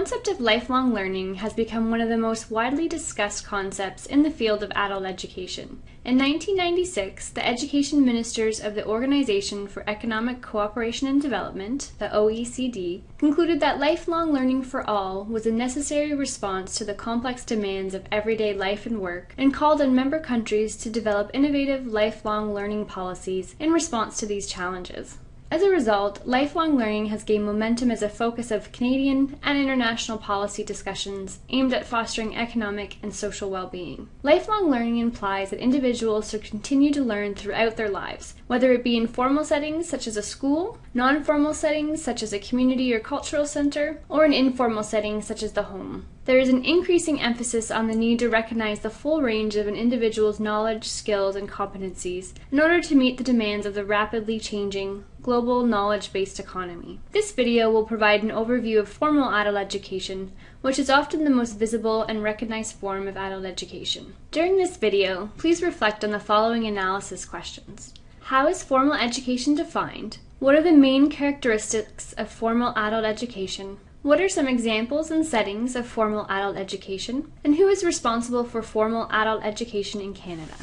concept of lifelong learning has become one of the most widely discussed concepts in the field of adult education. In 1996, the education ministers of the Organization for Economic Cooperation and Development, the OECD, concluded that lifelong learning for all was a necessary response to the complex demands of everyday life and work, and called on member countries to develop innovative lifelong learning policies in response to these challenges. As a result, lifelong learning has gained momentum as a focus of Canadian and international policy discussions aimed at fostering economic and social well being. Lifelong learning implies that individuals should continue to learn throughout their lives, whether it be in formal settings such as a school, non formal settings such as a community or cultural center, or an informal setting such as the home. There is an increasing emphasis on the need to recognize the full range of an individual's knowledge, skills, and competencies in order to meet the demands of the rapidly changing global knowledge-based economy. This video will provide an overview of formal adult education, which is often the most visible and recognized form of adult education. During this video, please reflect on the following analysis questions. How is formal education defined? What are the main characteristics of formal adult education? What are some examples and settings of formal adult education? And who is responsible for formal adult education in Canada?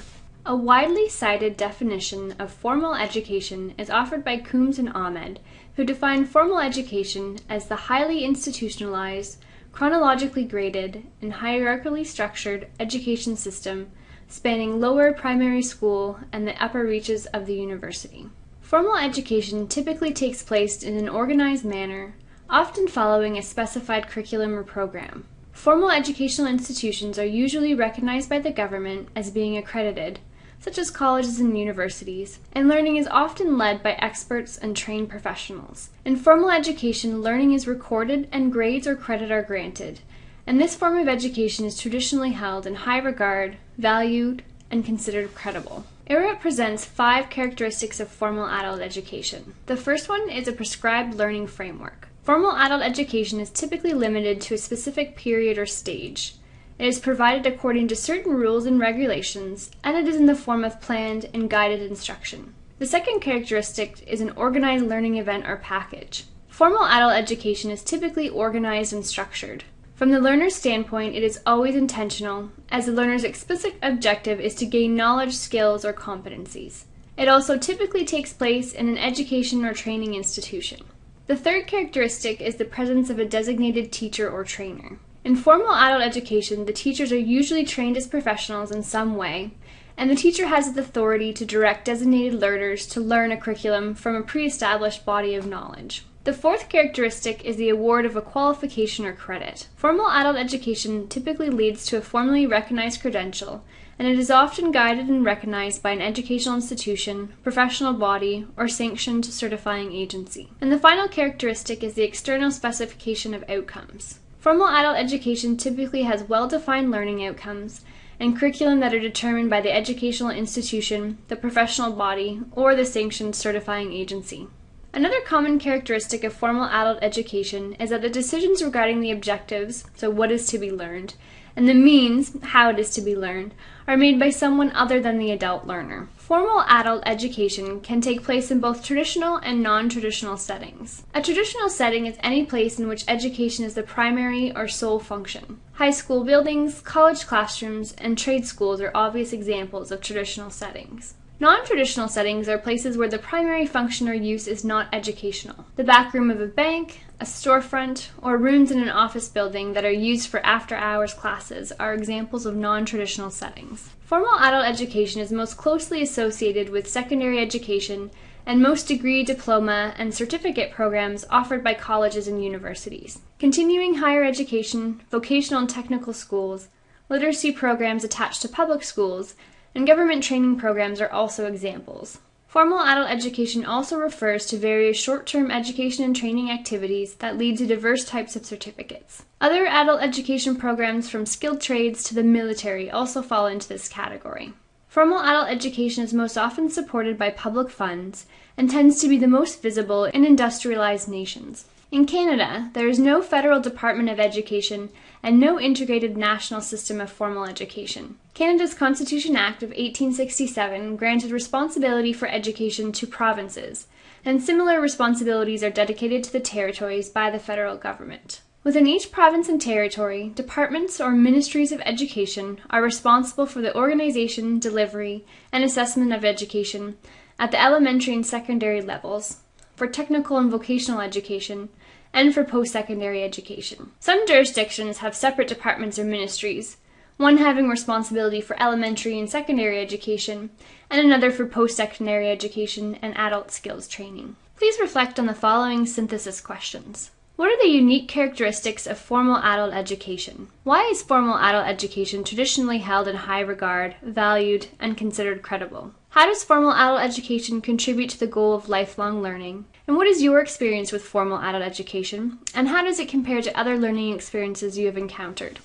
A widely cited definition of formal education is offered by Coombs and Ahmed, who define formal education as the highly institutionalized, chronologically graded, and hierarchically structured education system spanning lower primary school and the upper reaches of the university. Formal education typically takes place in an organized manner often following a specified curriculum or program. Formal educational institutions are usually recognized by the government as being accredited, such as colleges and universities, and learning is often led by experts and trained professionals. In formal education, learning is recorded and grades or credit are granted, and this form of education is traditionally held in high regard, valued, and considered credible. IREP presents five characteristics of formal adult education. The first one is a prescribed learning framework. Formal adult education is typically limited to a specific period or stage. It is provided according to certain rules and regulations, and it is in the form of planned and guided instruction. The second characteristic is an organized learning event or package. Formal adult education is typically organized and structured. From the learner's standpoint, it is always intentional, as the learner's explicit objective is to gain knowledge, skills, or competencies. It also typically takes place in an education or training institution. The third characteristic is the presence of a designated teacher or trainer. In formal adult education, the teachers are usually trained as professionals in some way, and the teacher has the authority to direct designated learners to learn a curriculum from a pre-established body of knowledge. The fourth characteristic is the award of a qualification or credit. Formal adult education typically leads to a formally recognized credential and it is often guided and recognized by an educational institution, professional body, or sanctioned certifying agency. And the final characteristic is the external specification of outcomes. Formal adult education typically has well-defined learning outcomes and curriculum that are determined by the educational institution, the professional body, or the sanctioned certifying agency. Another common characteristic of formal adult education is that the decisions regarding the objectives, so what is to be learned, and the means, how it is to be learned, are made by someone other than the adult learner. Formal adult education can take place in both traditional and non-traditional settings. A traditional setting is any place in which education is the primary or sole function. High school buildings, college classrooms, and trade schools are obvious examples of traditional settings. Non-traditional settings are places where the primary function or use is not educational. The back room of a bank, a storefront, or rooms in an office building that are used for after-hours classes are examples of non-traditional settings. Formal adult education is most closely associated with secondary education and most degree, diploma, and certificate programs offered by colleges and universities. Continuing higher education, vocational and technical schools, literacy programs attached to public schools, and government training programs are also examples. Formal adult education also refers to various short-term education and training activities that lead to diverse types of certificates. Other adult education programs from skilled trades to the military also fall into this category. Formal adult education is most often supported by public funds and tends to be the most visible in industrialized nations. In Canada, there is no federal Department of Education and no integrated national system of formal education. Canada's Constitution Act of 1867 granted responsibility for education to provinces, and similar responsibilities are dedicated to the territories by the federal government. Within each province and territory, departments or ministries of education are responsible for the organization, delivery, and assessment of education at the elementary and secondary levels, for technical and vocational education, and for post secondary education. Some jurisdictions have separate departments or ministries, one having responsibility for elementary and secondary education, and another for post secondary education and adult skills training. Please reflect on the following synthesis questions. What are the unique characteristics of formal adult education? Why is formal adult education traditionally held in high regard, valued, and considered credible? How does formal adult education contribute to the goal of lifelong learning? And what is your experience with formal adult education? And how does it compare to other learning experiences you have encountered?